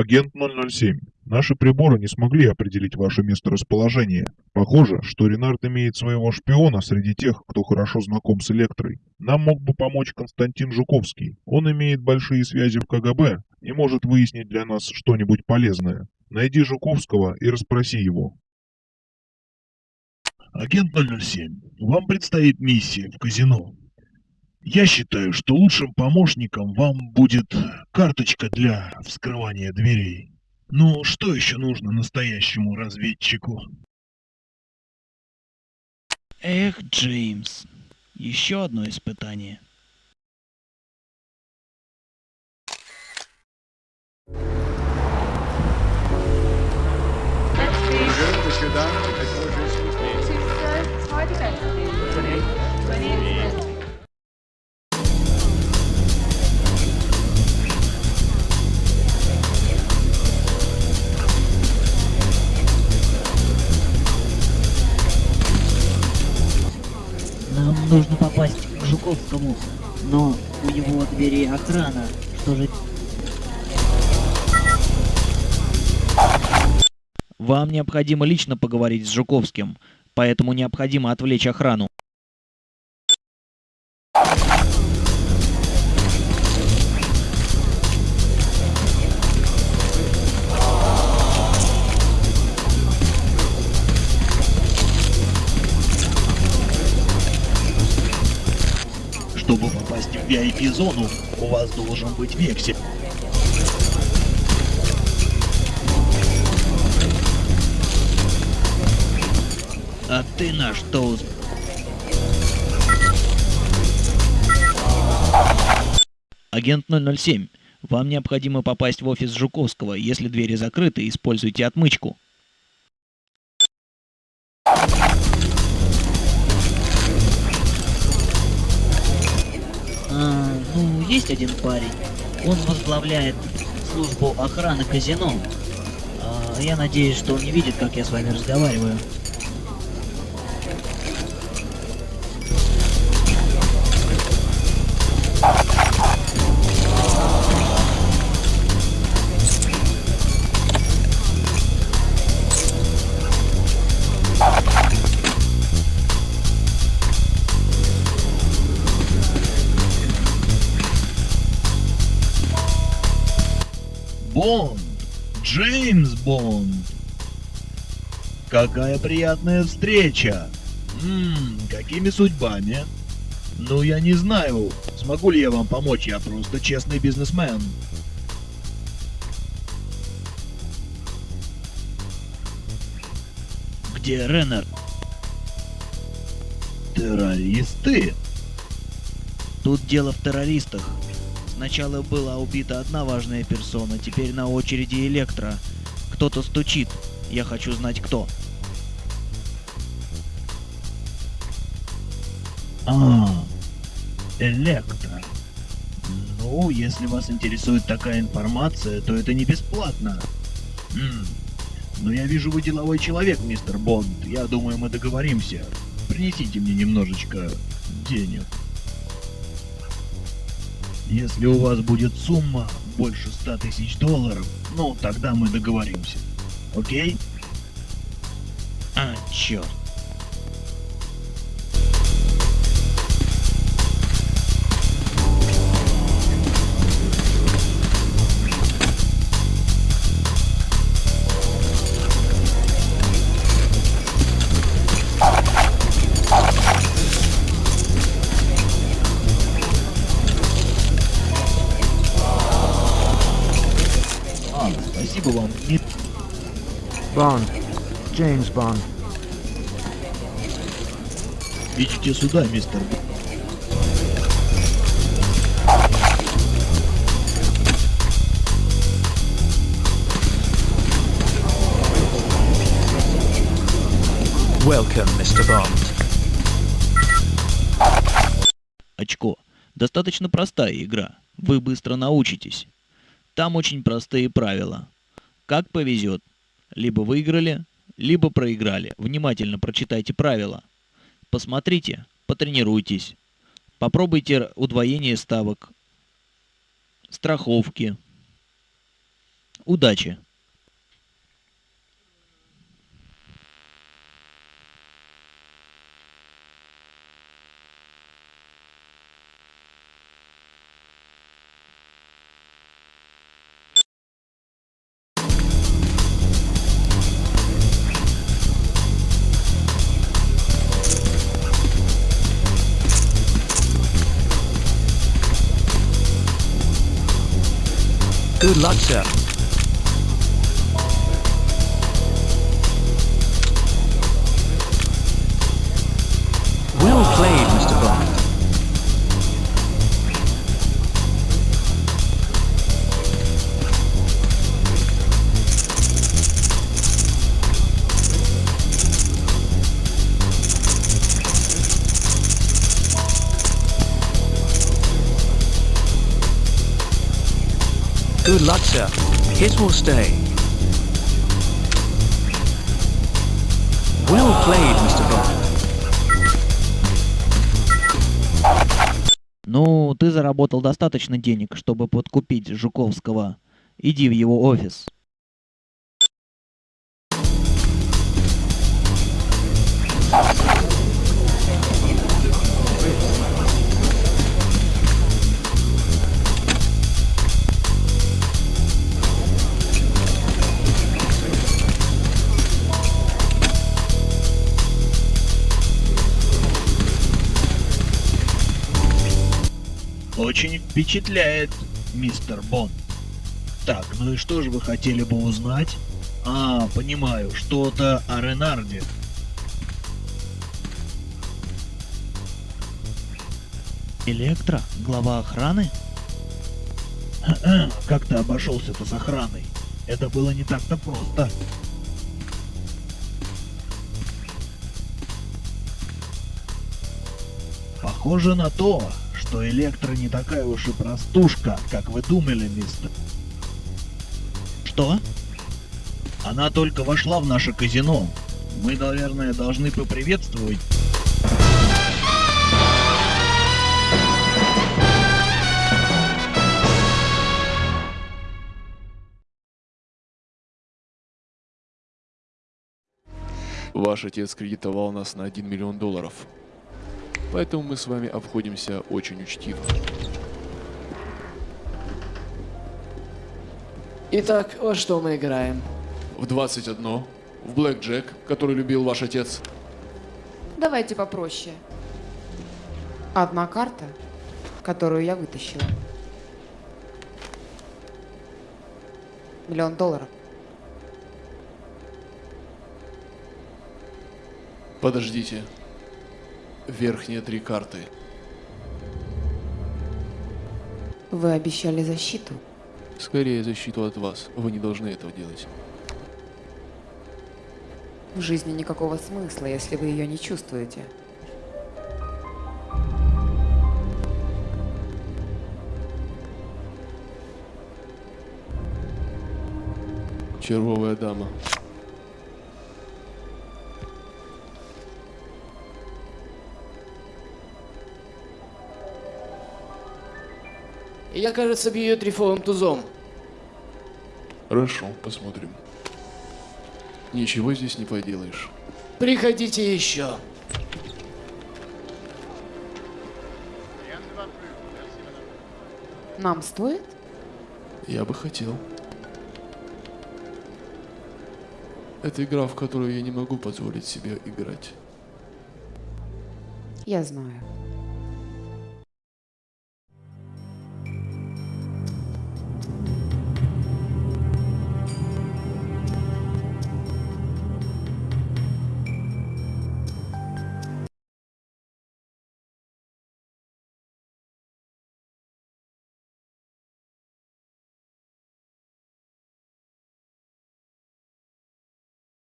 Агент 007, наши приборы не смогли определить ваше месторасположение. Похоже, что Ренард имеет своего шпиона среди тех, кто хорошо знаком с Электрой. Нам мог бы помочь Константин Жуковский. Он имеет большие связи в КГБ и может выяснить для нас что-нибудь полезное. Найди Жуковского и расспроси его. Агент 007, вам предстоит миссия в казино. Я считаю, что лучшим помощником вам будет карточка для вскрывания дверей. Ну, что еще нужно настоящему разведчику? Эх, Джеймс, еще одно испытание. Нам нужно попасть к Жуковскому, но у него двери охрана. Что же... Вам необходимо лично поговорить с Жуковским, поэтому необходимо отвлечь охрану. В VIP-зону, у вас должен быть вексель. А ты на что усп- Агент 007, вам необходимо попасть в офис Жуковского. Если двери закрыты, используйте отмычку. Есть один парень. Он возглавляет службу охраны казино. А, я надеюсь, что он не видит, как я с вами разговариваю. Бонд! Джеймс Бонд! Какая приятная встреча! Ммм, какими судьбами? Ну, я не знаю, смогу ли я вам помочь, я просто честный бизнесмен. Где Реннер? Террористы? Тут дело в террористах. Сначала была убита одна важная персона, теперь на очереди Электро. Кто-то стучит. Я хочу знать кто. А, Электро. Ну, если вас интересует такая информация, то это не бесплатно. М, Но я вижу, вы деловой человек, мистер Бонд. Я думаю, мы договоримся. Принесите мне немножечко денег. Если у вас будет сумма больше 100 тысяч долларов, ну, тогда мы договоримся. Окей? А, черт. Ми- Bond. James Bond. Идите сюда, мистер. Welcome, Mr. Bond. Очко. Достаточно простая игра. Вы быстро научитесь. Там очень простые правила. Как повезет. Либо выиграли, либо проиграли. Внимательно прочитайте правила. Посмотрите, потренируйтесь. Попробуйте удвоение ставок, страховки, Удачи. Luxor. Sir. Hit or stay. Well played, Mr. Bond. Ну, ты заработал достаточно денег, чтобы подкупить Жуковского. Иди в его офис. Очень впечатляет, мистер Бонд. Так, ну и что же вы хотели бы узнать? А, понимаю, что-то о Ренарде. Электро? Глава охраны? Как ты обошелся-то с охраной? Это было не так-то просто. Похоже на то, что Электро не такая уж и простушка, как вы думали, мистер. Что? Она только вошла в наше казино. Мы, наверное, должны поприветствовать. Ваш отец кредитовал нас на 1 миллион долларов. Поэтому мы с вами обходимся очень учтиво. Итак, во что мы играем? В 21, в Блэк Джек, который любил ваш отец. Давайте попроще. Одна карта, которую я вытащила. Миллион долларов. Подождите. Верхние три карты. Вы обещали защиту. Скорее защиту от вас. Вы не должны этого делать. В жизни никакого смысла, если вы ее не чувствуете. Червовая дама. Я, кажется, бью ее трифовым тузом. Хорошо, посмотрим. Ничего здесь не поделаешь. Приходите еще. Нам стоит? Я бы хотел. Это игра, в которую я не могу позволить себе играть. Я знаю.